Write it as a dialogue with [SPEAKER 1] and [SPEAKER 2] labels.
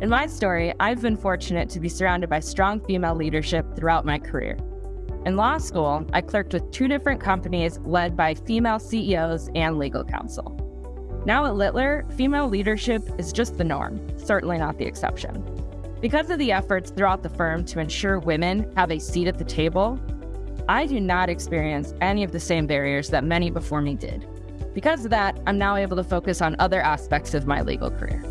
[SPEAKER 1] In my story, I've been fortunate to be surrounded by strong female leadership throughout my career. In law school, I clerked with two different companies led by female CEOs and legal counsel. Now at Littler, female leadership is just the norm, certainly not the exception. Because of the efforts throughout the firm to ensure women have a seat at the table, I do not experience any of the same barriers that many before me did. Because of that, I'm now able to focus on other aspects of my legal career.